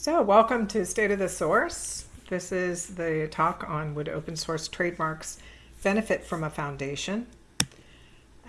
So, welcome to State of the Source. This is the talk on would open source trademarks benefit from a foundation.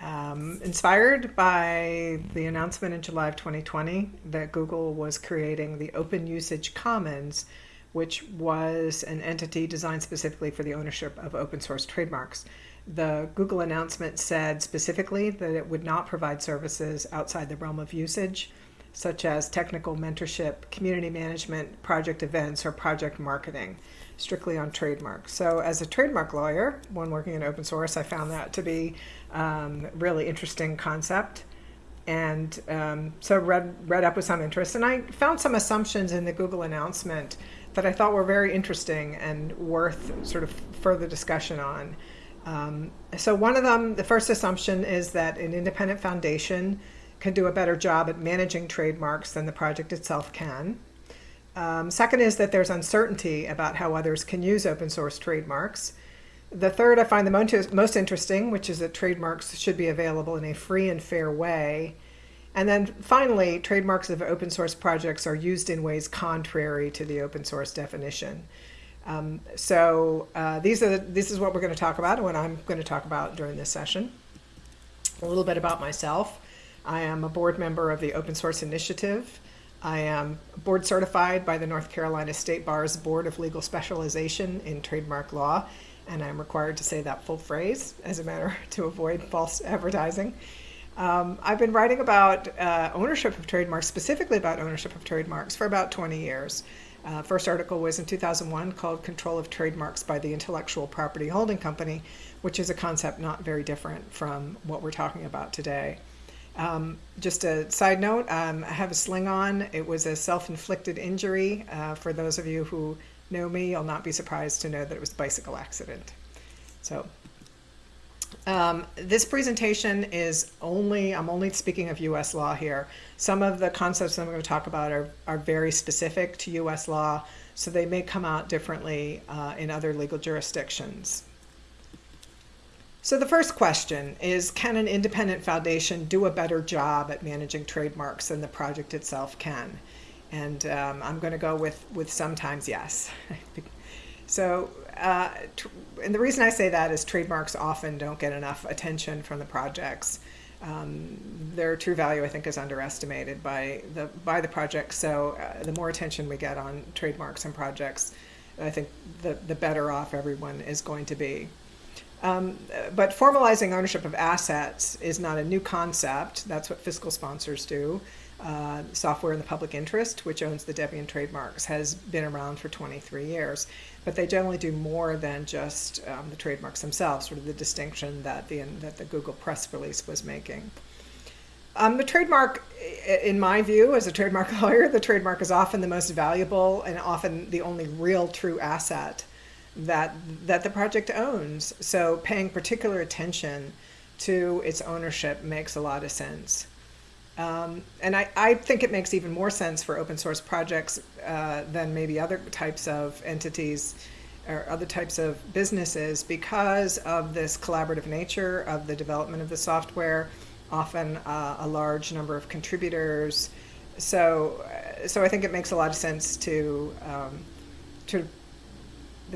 Um, inspired by the announcement in July of 2020 that Google was creating the Open Usage Commons, which was an entity designed specifically for the ownership of open source trademarks. The Google announcement said specifically that it would not provide services outside the realm of usage such as technical mentorship, community management, project events, or project marketing, strictly on trademarks. So as a trademark lawyer, when working in open source, I found that to be um, really interesting concept. And um, so read, read up with some interest. And I found some assumptions in the Google announcement that I thought were very interesting and worth sort of further discussion on. Um, so one of them, the first assumption is that an independent foundation can do a better job at managing trademarks than the project itself can. Um, second is that there's uncertainty about how others can use open source trademarks. The third I find the most, most interesting, which is that trademarks should be available in a free and fair way. And then finally, trademarks of open source projects are used in ways contrary to the open source definition. Um, so uh, these are the, this is what we're going to talk about and what I'm going to talk about during this session. A little bit about myself. I am a board member of the Open Source Initiative. I am board certified by the North Carolina State Bar's Board of Legal Specialization in Trademark Law, and I'm required to say that full phrase as a matter to avoid false advertising. Um, I've been writing about uh, ownership of trademarks, specifically about ownership of trademarks, for about 20 years. Uh, first article was in 2001 called Control of Trademarks by the Intellectual Property Holding Company, which is a concept not very different from what we're talking about today. Um, just a side note, um, I have a sling on. It was a self-inflicted injury. Uh, for those of you who know me, you'll not be surprised to know that it was a bicycle accident. So um, this presentation is only, I'm only speaking of U.S. law here. Some of the concepts I'm going to talk about are, are very specific to U.S. law, so they may come out differently uh, in other legal jurisdictions. So the first question is, can an independent foundation do a better job at managing trademarks than the project itself can? And um, I'm going to go with, with sometimes yes. so, uh, and the reason I say that is trademarks often don't get enough attention from the projects. Um, their true value, I think, is underestimated by the by the project. So, uh, the more attention we get on trademarks and projects, I think the the better off everyone is going to be. Um, but formalizing ownership of assets is not a new concept. That's what fiscal sponsors do. Uh, software in the public interest, which owns the Debian trademarks, has been around for 23 years. But they generally do more than just um, the trademarks themselves, sort of the distinction that the, that the Google press release was making. Um, the trademark, in my view, as a trademark lawyer, the trademark is often the most valuable and often the only real true asset that that the project owns. So paying particular attention to its ownership makes a lot of sense. Um, and I, I think it makes even more sense for open source projects uh, than maybe other types of entities or other types of businesses because of this collaborative nature of the development of the software, often uh, a large number of contributors. So, so I think it makes a lot of sense to um, to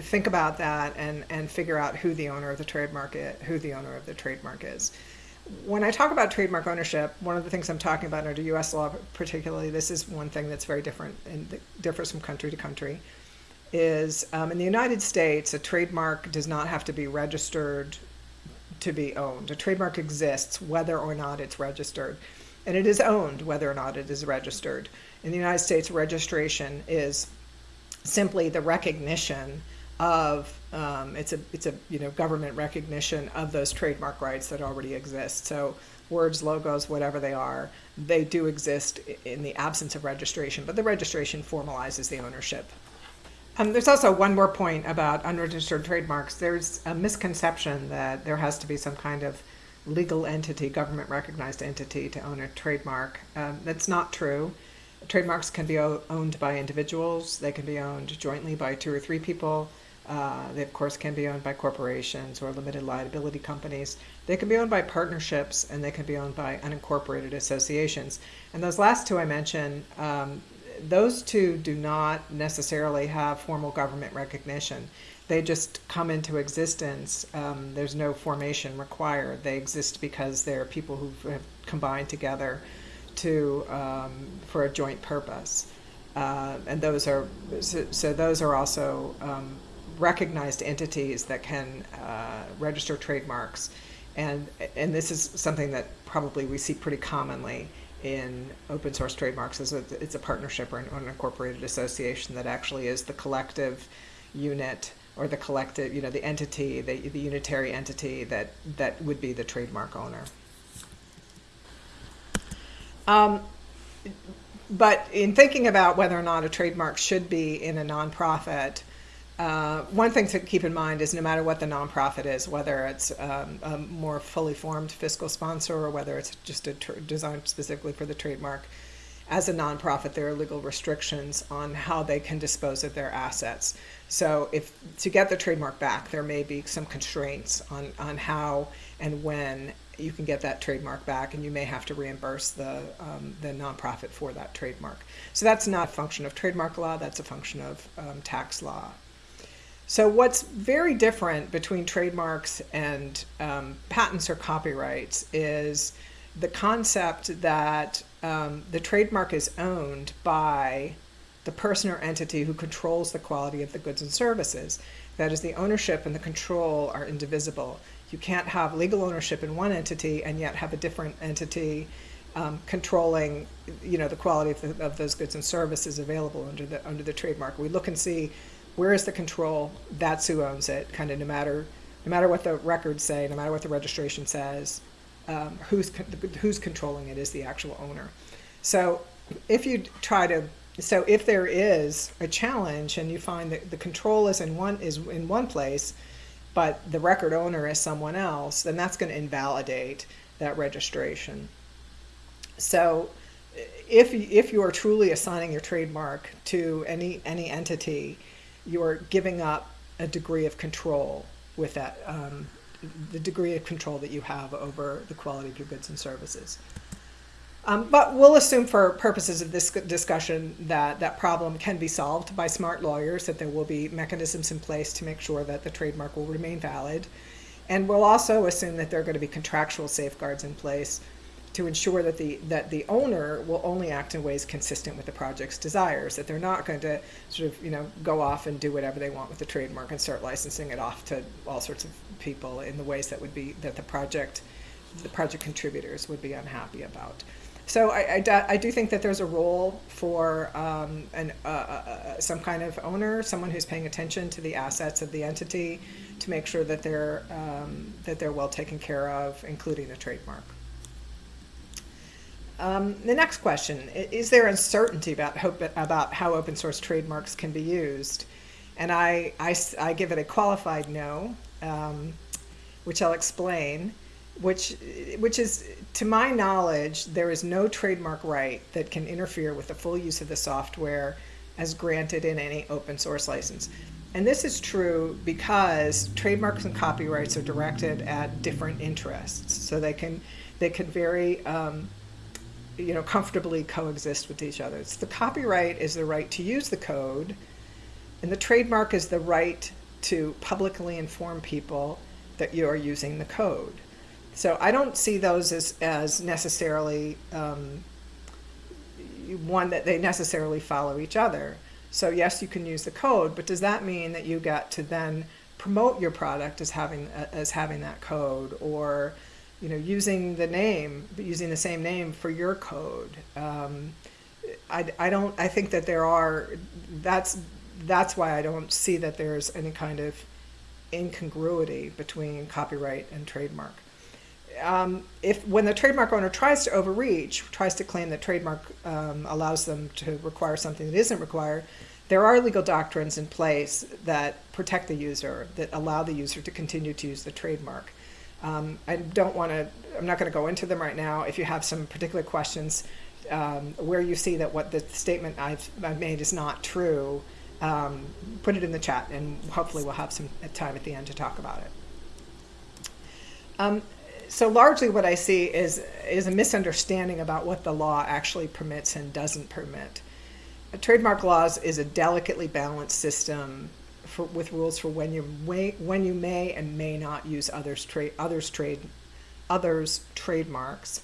think about that and, and figure out who the owner of the trademark is, who the owner of the trademark is. When I talk about trademark ownership, one of the things I'm talking about under U.S. law, particularly, this is one thing that's very different and differs from country to country, is um, in the United States, a trademark does not have to be registered to be owned. A trademark exists whether or not it's registered, and it is owned whether or not it is registered. In the United States, registration is simply the recognition of um, it's a it's a you know government recognition of those trademark rights that already exist. So words, logos, whatever they are, they do exist in the absence of registration, but the registration formalizes the ownership. Um, there's also one more point about unregistered trademarks. There's a misconception that there has to be some kind of legal entity, government recognized entity to own a trademark. Um, that's not true. Trademarks can be owned by individuals. They can be owned jointly by two or three people. Uh, they, of course, can be owned by corporations or limited liability companies. They can be owned by partnerships and they can be owned by unincorporated associations. And those last two I mentioned, um, those two do not necessarily have formal government recognition. They just come into existence. Um, there's no formation required. They exist because they're people who have combined together to um, for a joint purpose. Uh, and those are so, so those are also um, recognized entities that can uh, register trademarks, and and this is something that probably we see pretty commonly in open source trademarks is a, it's a partnership or an unincorporated association that actually is the collective unit or the collective, you know, the entity, the, the unitary entity that, that would be the trademark owner. Um, but in thinking about whether or not a trademark should be in a nonprofit, uh, one thing to keep in mind is no matter what the nonprofit is, whether it's um, a more fully formed fiscal sponsor or whether it's just a designed specifically for the trademark, as a nonprofit, there are legal restrictions on how they can dispose of their assets. So, if to get the trademark back, there may be some constraints on, on how and when you can get that trademark back, and you may have to reimburse the um, the nonprofit for that trademark. So that's not a function of trademark law; that's a function of um, tax law. So what's very different between trademarks and um, patents or copyrights is the concept that um, the trademark is owned by the person or entity who controls the quality of the goods and services. That is, the ownership and the control are indivisible. You can't have legal ownership in one entity and yet have a different entity um, controlling, you know, the quality of, the, of those goods and services available under the under the trademark. We look and see where is the control. That's who owns it. Kind of no matter no matter what the records say, no matter what the registration says, um, who's who's controlling it is the actual owner. So if you try to so if there is a challenge and you find that the control is in one is in one place, but the record owner is someone else, then that's going to invalidate that registration. So if if you are truly assigning your trademark to any any entity, you are giving up a degree of control with that um, the degree of control that you have over the quality of your goods and services. Um, but we'll assume for purposes of this discussion that that problem can be solved by smart lawyers, that there will be mechanisms in place to make sure that the trademark will remain valid. And we'll also assume that there are going to be contractual safeguards in place to ensure that the that the owner will only act in ways consistent with the project's desires. That they're not going to sort of you know go off and do whatever they want with the trademark and start licensing it off to all sorts of people in the ways that would be that the project the project contributors would be unhappy about. So I, I, I do think that there's a role for um, an, uh, uh, uh, some kind of owner, someone who's paying attention to the assets of the entity to make sure that they're, um, that they're well taken care of, including the trademark. Um, the next question, is there uncertainty about, hope, about how open source trademarks can be used? And I, I, I give it a qualified no, um, which I'll explain which which is to my knowledge there is no trademark right that can interfere with the full use of the software as granted in any open source license and this is true because trademarks and copyrights are directed at different interests so they can they can very um, you know comfortably coexist with each other It's the copyright is the right to use the code and the trademark is the right to publicly inform people that you are using the code so I don't see those as, as necessarily um, one that they necessarily follow each other. So yes, you can use the code, but does that mean that you get to then promote your product as having as having that code, or you know using the name, using the same name for your code? Um, I, I don't. I think that there are. That's that's why I don't see that there's any kind of incongruity between copyright and trademark um, if when the trademark owner tries to overreach, tries to claim that trademark um, allows them to require something that isn't required, there are legal doctrines in place that protect the user, that allow the user to continue to use the trademark. Um, I don't want to, I'm not going to go into them right now. If you have some particular questions um, where you see that what the statement I've, I've made is not true, um, put it in the chat and hopefully we'll have some time at the end to talk about it. Um, so largely what I see is is a misunderstanding about what the law actually permits and doesn't permit. A trademark laws is a delicately balanced system for, with rules for when you may, when you may and may not use others trade others trade others trademarks,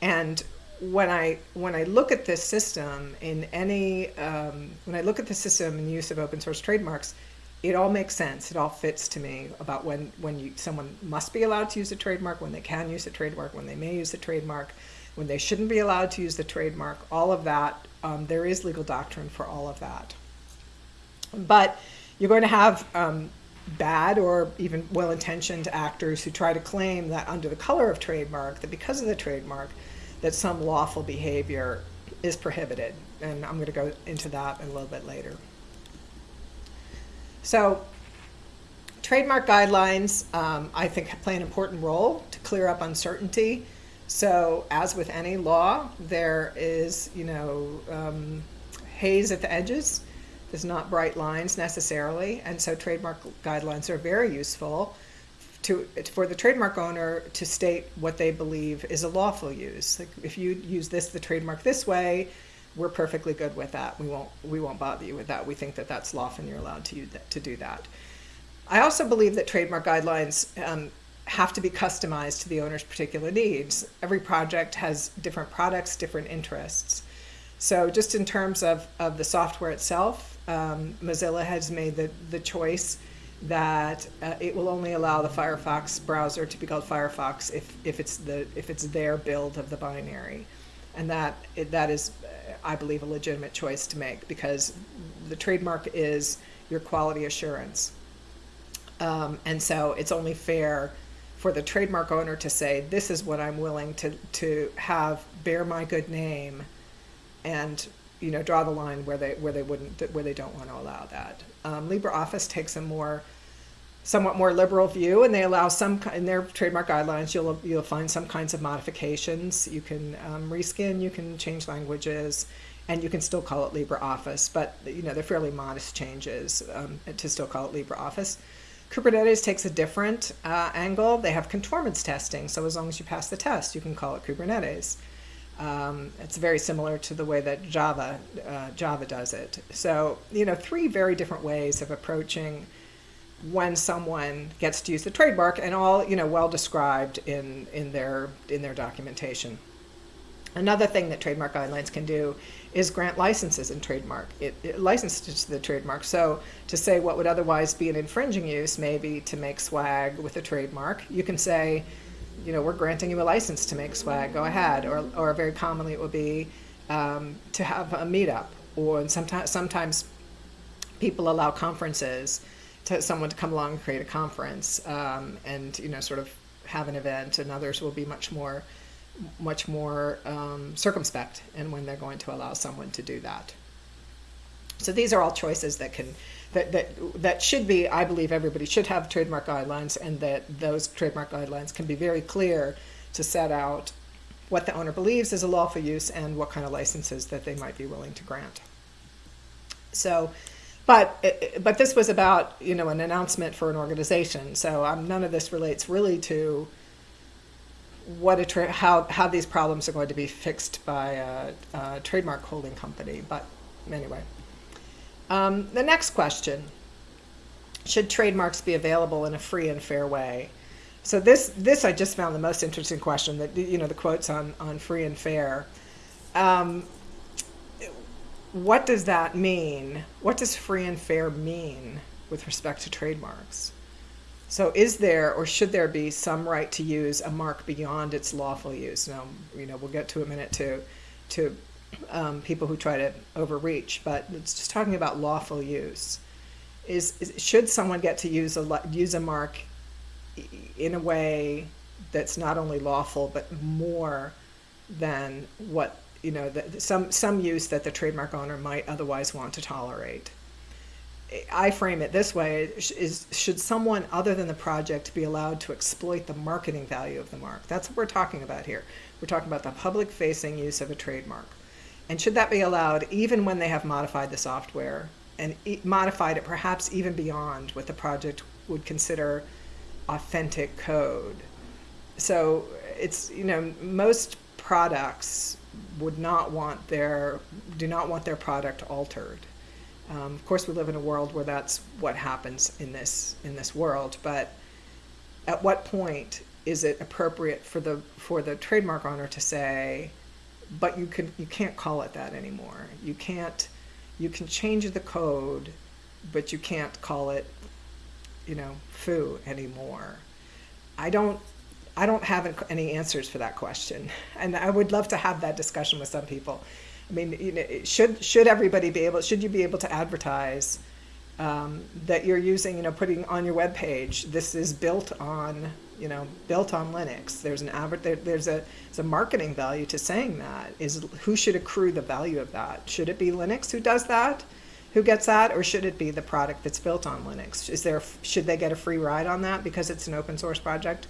and when I when I look at this system in any um, when I look at the system in use of open source trademarks, it all makes sense. It all fits to me about when when you someone must be allowed to use a trademark, when they can use a trademark, when they may use a trademark, when they shouldn't be allowed to use the trademark. All of that, um, there is legal doctrine for all of that. But you're going to have um, bad or even well-intentioned actors who try to claim that under the color of trademark, that because of the trademark, that some lawful behavior is prohibited. And I'm going to go into that a little bit later. So trademark guidelines, um, I think, play an important role to clear up uncertainty. So as with any law, there is, you know, um, haze at the edges. There's not bright lines necessarily. And so trademark guidelines are very useful to, for the trademark owner to state what they believe is a lawful use. Like if you use this, the trademark this way, we're perfectly good with that. We won't, we won't bother you with that. We think that that's lawful and you're allowed to, to do that. I also believe that trademark guidelines um, have to be customized to the owner's particular needs. Every project has different products, different interests. So just in terms of, of the software itself, um, Mozilla has made the, the choice that uh, it will only allow the Firefox browser to be called Firefox if, if it's the if it's their build of the binary, and that that is, uh, I believe, a legitimate choice to make because the trademark is your quality assurance, um, and so it's only fair for the trademark owner to say this is what I'm willing to to have bear my good name, and you know draw the line where they where they wouldn't where they don't want to allow that. Um, LibreOffice takes a more somewhat more liberal view, and they allow some in their trademark guidelines. You'll you'll find some kinds of modifications. You can um, reskin, you can change languages, and you can still call it LibreOffice. But you know they're fairly modest changes um, to still call it LibreOffice. Kubernetes takes a different uh, angle. They have conformance testing, so as long as you pass the test, you can call it Kubernetes. Um, it's very similar to the way that Java uh, Java does it. So you know, three very different ways of approaching when someone gets to use the trademark, and all you know, well described in in their in their documentation. Another thing that trademark guidelines can do is grant licenses in trademark. It, it licenses to the trademark. So to say what would otherwise be an infringing use, maybe to make swag with a trademark, you can say, you know, we're granting you a license to make swag, go ahead. Or, or very commonly it will be um, to have a meetup. Or sometimes, sometimes people allow conferences to someone to come along and create a conference um, and, you know, sort of have an event and others will be much more much more um, circumspect in when they're going to allow someone to do that. So these are all choices that can that, that, that should be, I believe everybody should have trademark guidelines and that those trademark guidelines can be very clear to set out what the owner believes is a lawful use and what kind of licenses that they might be willing to grant. So, but but this was about you know an announcement for an organization. So um, none of this relates really to what a how how these problems are going to be fixed by a, a trademark holding company. But anyway. Um, the next question, should trademarks be available in a free and fair way? So this, this I just found the most interesting question, that, you know, the quotes on, on free and fair. Um, what does that mean? What does free and fair mean with respect to trademarks? So is there or should there be some right to use a mark beyond its lawful use? Now, you know, we'll get to a minute to, to um, people who try to overreach, but it's just talking about lawful use. Is, is should someone get to use a use a mark in a way that's not only lawful but more than what you know the, some some use that the trademark owner might otherwise want to tolerate. I frame it this way: is should someone other than the project be allowed to exploit the marketing value of the mark? That's what we're talking about here. We're talking about the public-facing use of a trademark. And should that be allowed even when they have modified the software and e modified it perhaps even beyond what the project would consider authentic code? So it's, you know, most products would not want their do not want their product altered. Um, of course, we live in a world where that's what happens in this in this world. But at what point is it appropriate for the for the trademark owner to say, "But you can you can't call it that anymore. You can't you can change the code, but you can't call it, you know, foo anymore." I don't I don't have any answers for that question, and I would love to have that discussion with some people. I mean, you know, should should everybody be able? Should you be able to advertise um, that you're using? You know, putting on your web page. This is built on you know built on Linux. There's an there, There's a there's a marketing value to saying that. Is who should accrue the value of that? Should it be Linux who does that? Who gets that, or should it be the product that's built on Linux? Is there should they get a free ride on that because it's an open source project?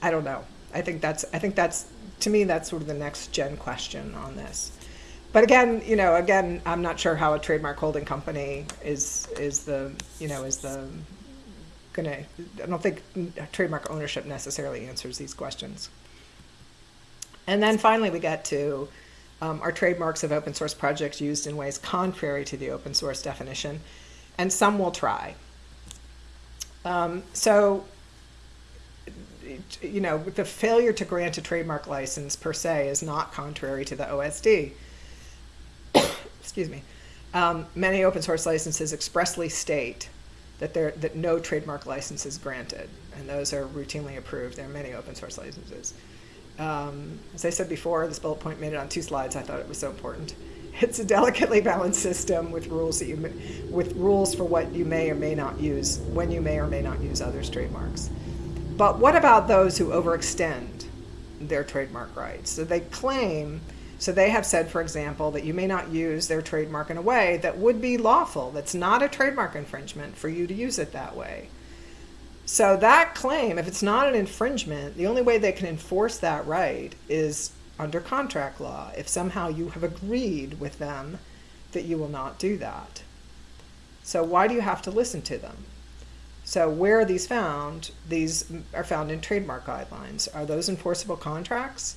I don't know. I think that's I think that's to me that's sort of the next gen question on this. But again, you know, again, I'm not sure how a trademark holding company is is the you know is the gonna. I don't think trademark ownership necessarily answers these questions. And then finally, we get to um, are trademarks of open source projects used in ways contrary to the open source definition, and some will try. Um, so you know, the failure to grant a trademark license per se is not contrary to the OSD. Excuse me. Um, many open source licenses expressly state that there that no trademark license is granted, and those are routinely approved. There are many open source licenses. Um, as I said before, this bullet point made it on two slides. I thought it was so important. It's a delicately balanced system with rules that you with rules for what you may or may not use when you may or may not use others' trademarks. But what about those who overextend their trademark rights? So they claim, so they have said, for example, that you may not use their trademark in a way that would be lawful, that's not a trademark infringement for you to use it that way. So that claim, if it's not an infringement, the only way they can enforce that right is under contract law, if somehow you have agreed with them that you will not do that. So why do you have to listen to them? So where are these found? These are found in trademark guidelines. Are those enforceable contracts?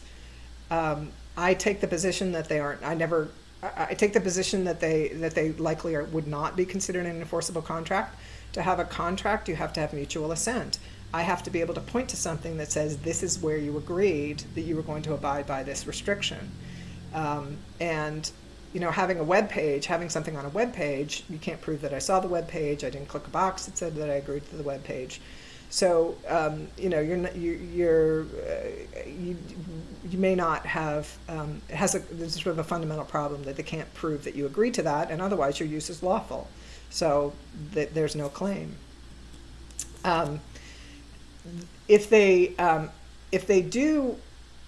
Um, I take the position that they aren't. I never. I take the position that they that they likely are, would not be considered an enforceable contract. To have a contract, you have to have mutual assent. I have to be able to point to something that says this is where you agreed that you were going to abide by this restriction. Um, and you know, having a web page, having something on a web page, you can't prove that I saw the web page. I didn't click a box that said that I agreed to the web page. So um, you know, you're you, you're uh, you, you may not have um, it has a there's sort of a fundamental problem that they can't prove that you agree to that, and otherwise your use is lawful. So th there's no claim. Um, if they um, if they do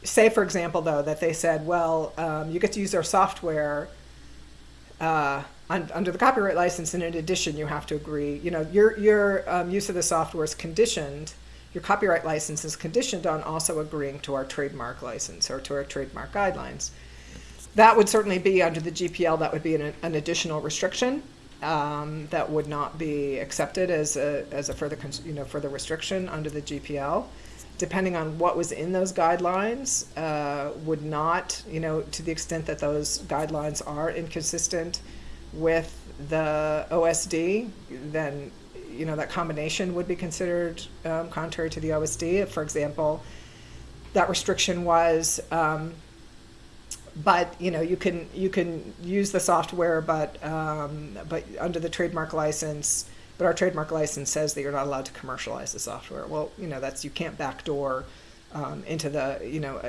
say, for example, though, that they said, well, um, you get to use our software uh, un under the copyright license, and in addition, you have to agree. You know, your your um, use of the software is conditioned. Your copyright license is conditioned on also agreeing to our trademark license or to our trademark guidelines. That would certainly be under the GPL. That would be an, an additional restriction. Um, that would not be accepted as a, as a further, you know, further restriction under the GPL depending on what was in those guidelines, uh, would not, you know, to the extent that those guidelines are inconsistent with the OSD, then, you know, that combination would be considered um, contrary to the OSD. If, for example, that restriction was, um, but you know, you can you can use the software, but um, but under the trademark license but our trademark license says that you're not allowed to commercialize the software. Well, you know, that's you can't backdoor um, into the you know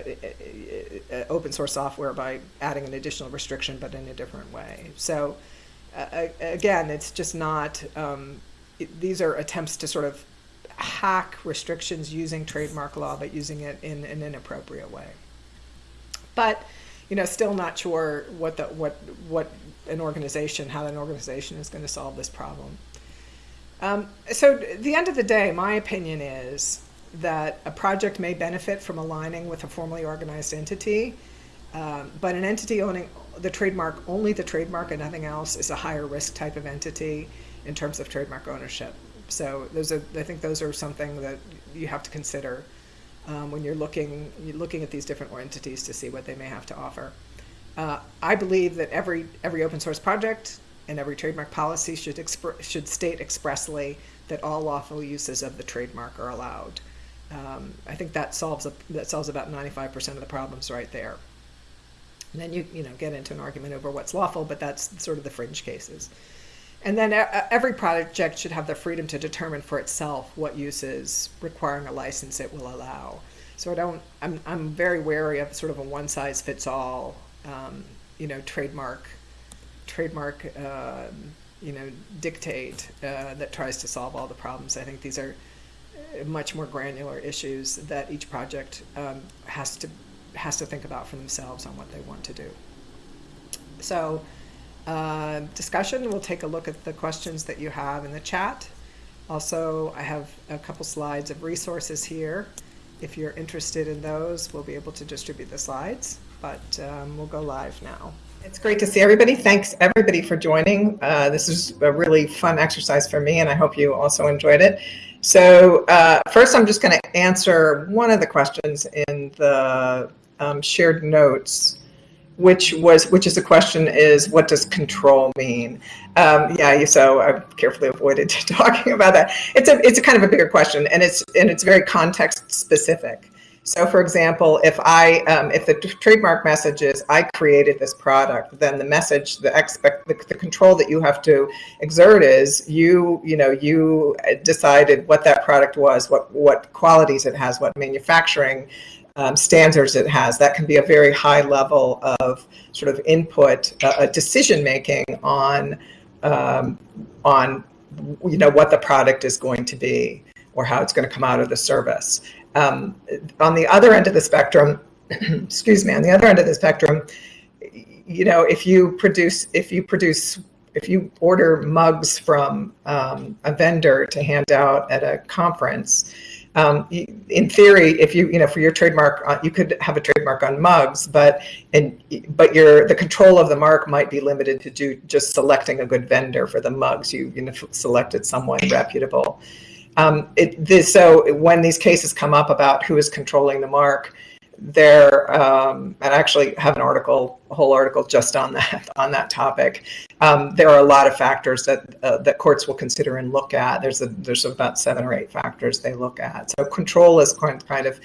open source software by adding an additional restriction, but in a different way. So again, it's just not. Um, it, these are attempts to sort of hack restrictions using trademark law, but using it in, in an inappropriate way. But you know, still not sure what the what what an organization, how an organization is going to solve this problem. Um, so the end of the day, my opinion is that a project may benefit from aligning with a formally organized entity, um, but an entity owning the trademark, only the trademark and nothing else, is a higher risk type of entity in terms of trademark ownership. So those are, I think those are something that you have to consider um, when you're looking, you're looking at these different entities to see what they may have to offer. uh, I believe that every every open source project and every trademark policy should should state expressly that all lawful uses of the trademark are allowed. Um, I think that solves a, that solves about ninety five percent of the problems right there. And then you you know get into an argument over what's lawful, but that's sort of the fringe cases. And then every project should have the freedom to determine for itself what uses requiring a license it will allow. So I don't, I'm, I'm very wary of sort of a one size fits all, um, you know, trademark, trademark, uh, you know, dictate uh, that tries to solve all the problems. I think these are uh, much more granular issues that each project um, has to has to think about for themselves on what they want to do. So uh, discussion. We'll take a look at the questions that you have in the chat. Also, I have a couple slides of resources here. If you're interested in those, we'll be able to distribute the slides, but um, we'll go live now. It's great to see everybody. Thanks everybody for joining. Uh, this is a really fun exercise for me and I hope you also enjoyed it. So uh, first I'm just going to answer one of the questions in the um, shared notes which was which is the question is what does control mean? Um, yeah so I've carefully avoided talking about that. It's a it's a kind of a bigger question and it's and it's very context specific. So for example if i um, if the trademark message is i created this product then the message the expect the, the control that you have to exert is you you know you decided what that product was what what qualities it has what manufacturing um, standards it has. That can be a very high level of sort of input, uh, decision making on um, on you know what the product is going to be or how it's going to come out of the service. Um, on the other end of the spectrum, excuse me, on the other end of the spectrum, you know, if you produce if you produce if you order mugs from um, a vendor to hand out at a conference, um, in theory, if you, you know, for your trademark, uh, you could have a trademark on mugs, but and but your the control of the mark might be limited to do just selecting a good vendor for the mugs. You you know selected someone reputable. Um, it, this, so when these cases come up about who is controlling the mark, there um, and I actually have an article, a whole article just on that on that topic. Um, there are a lot of factors that uh, that courts will consider and look at. There's a, there's about seven or eight factors they look at. So control is kind of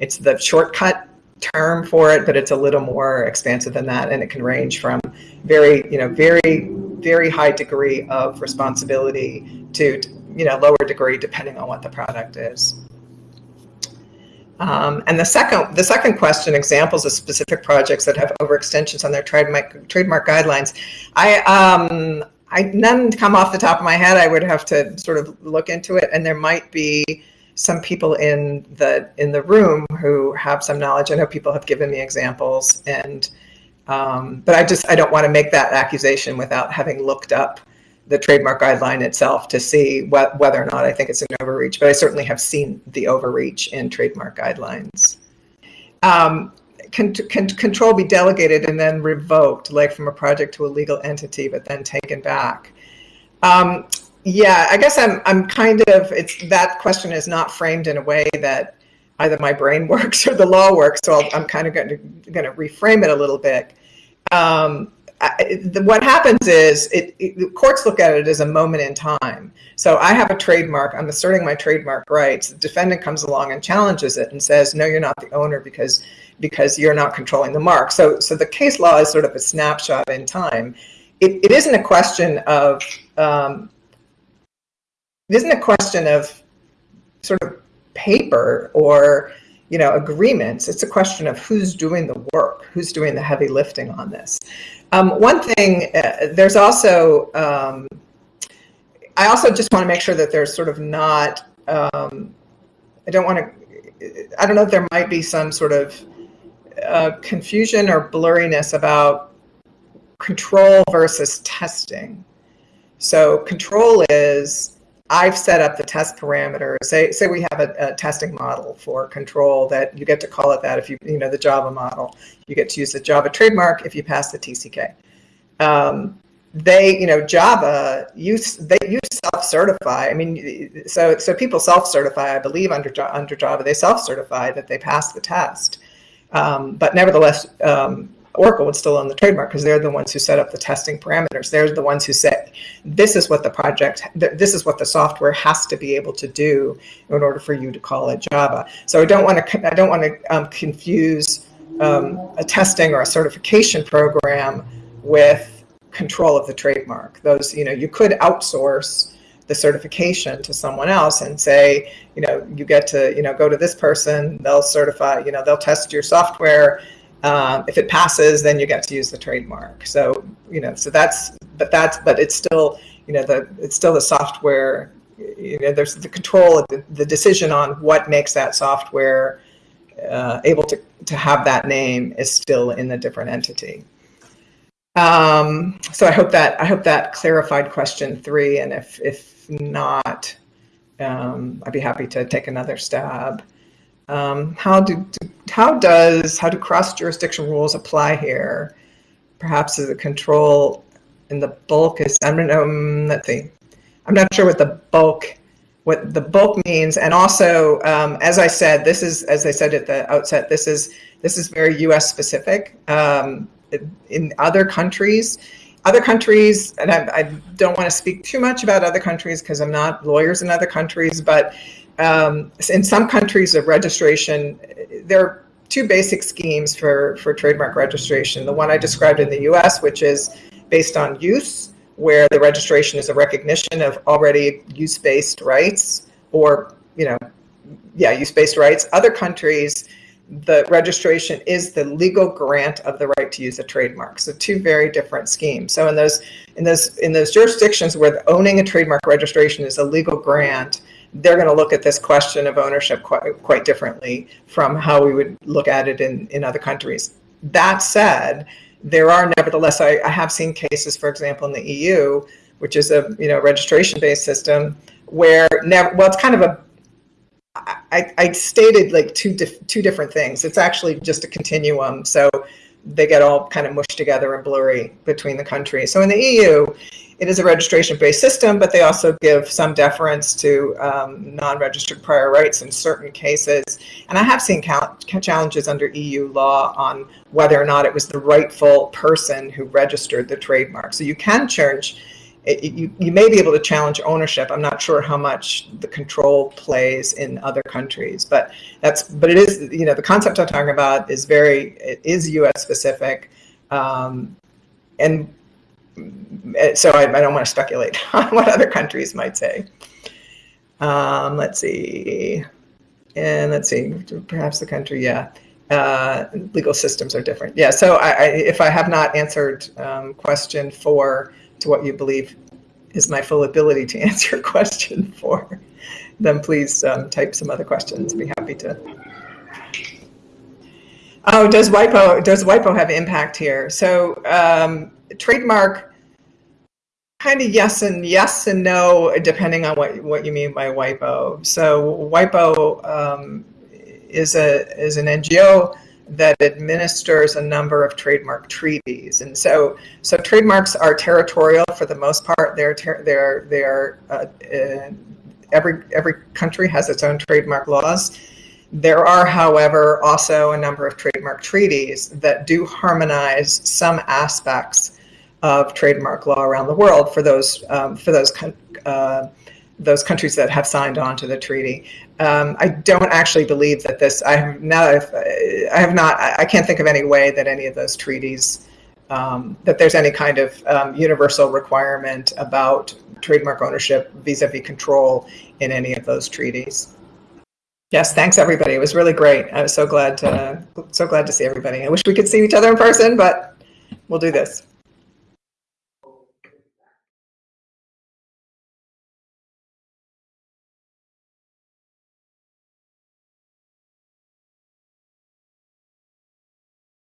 it's the shortcut term for it, but it's a little more expansive than that, and it can range from very you know very very high degree of responsibility to you know lower degree depending on what the product is. Um, and the second, the second question, examples of specific projects that have overextensions on their trademark, trademark guidelines. I, um, I none come off the top of my head. I would have to sort of look into it, and there might be some people in the in the room who have some knowledge. I know people have given me examples, and um, but I just I don't want to make that accusation without having looked up the trademark guideline itself to see wh whether or not I think it's an overreach, but I certainly have seen the overreach in trademark guidelines. Um, can, can control be delegated and then revoked, like from a project to a legal entity, but then taken back? Um, yeah, I guess I'm, I'm kind of, it's that question is not framed in a way that either my brain works or the law works, so i am kind of going to, going to reframe it a little bit. Um, The, what happens is it, it, courts look at it as a moment in time. So I have a trademark, I'm asserting my trademark rights. The defendant comes along and challenges it and says, no, you're not the owner because because you're not controlling the mark. So so the case law is sort of a snapshot in time. It, it isn't a question of um, it isn't a question of sort of paper or you know agreements. It's a question of who's doing the work, who's doing the heavy lifting on this. Um, one thing, uh, there's also, um, I also just want to make sure that there's sort of not, um, I don't want to, I don't know if there might be some sort of uh, confusion or blurriness about control versus testing. So control is I've set up the test parameters. Say, say we have a, a, testing model for control that you get to call it that if you, you know, the Java model. You get to use the Java trademark if you pass the TCK. Um, they, you know, Java, you, they, you self-certify. I mean, so, so people self-certify, I believe, under, under Java. They self-certify that they passed the test. Um, but nevertheless, um, Oracle would still own the trademark because they're the ones who set up the testing parameters. They're the ones who say, this is what the project, this is what the software has to be able to do in order for you to call it Java. So I don't want to, I don't want to um, confuse um, a testing or a certification program with control of the trademark. Those, you know, you could outsource the certification to someone else and say, you know, you get to, you know, go to this person, they'll certify, you know, they'll test your software. Um, if it passes, then you get to use the trademark. So, you know, so that's, but that's, but it's still, you know, the, it's still the software, you know, there's the control, the, the decision on what makes that software uh, able to, to have that name is still in a different entity. Um, so I hope that I hope that clarified question three, and if if not, um, I'd be happy to take another stab. Um, how do, how does how do cross jurisdiction rules apply here? Perhaps as a control in the bulk is I don't know. Um, let's see. I'm not sure what the bulk what the bulk means, and also um, as I said, this is as I said at the outset. This is this is very U.S. specific. Um, in other countries, other countries, and I, I don't want to speak too much about other countries because I'm not lawyers in other countries, but um, in some countries of registration, there are two basic schemes for, for trademark registration. The one I described in the US, which is based on use, where the registration is a recognition of already use-based rights or, you know, yeah, use-based rights. Other countries, the registration is the legal grant of the right to use a trademark. So two very different schemes. So in those in those in those jurisdictions where owning a trademark registration is a legal grant, they're going to look at this question of ownership quite, quite differently from how we would look at it in, in other countries. That said, there are nevertheless, I, I have seen cases, for example, in the EU, which is a you know registration-based system, where never, well, it's kind of a I, I stated like two dif two different things. It's actually just a continuum. So they get all kind of mushed together and blurry between the countries. So in the EU, it is a registration-based system, but they also give some deference to um, non-registered prior rights in certain cases. And I have seen challenges under EU law on whether or not it was the rightful person who registered the trademark. So you can charge it, you, you may be able to challenge ownership. I'm not sure how much the control plays in other countries, but that's but it is you know the concept I'm talking about is very it is U.S. specific, um, and so I, I, don't want to speculate on what other countries might say. Um, let's see, and let's see, perhaps the country, yeah. Uh, legal systems are different. Yeah, so I, I, if I have not answered um, question four, to what you believe is my full ability to answer question four, then please um, type some other questions. Be happy to. Oh, does WIPO, does WIPO have impact here? So um, trademark, kind of yes and yes and no, depending on what, what you mean by WIPO. So WIPO um, is, a, is an NGO that administers a number of trademark treaties. And so, so trademarks are territorial for the most part. They're, they're, they're, uh, uh, every, every country has its own trademark laws. There are, however, also a number of trademark treaties that do harmonize some aspects of trademark law around the world for those, um, for those uh, those countries that have signed on to the treaty. Um, I don't actually believe that this, I have now, I have not, I can't think of any way that any of those treaties, um, that there's any kind of um, universal requirement about trademark ownership vis-a-vis -vis control in any of those treaties. Yes, thanks everybody. It was really great. I was so glad to, so glad to see everybody. I wish we could see each other in person, but we'll do this.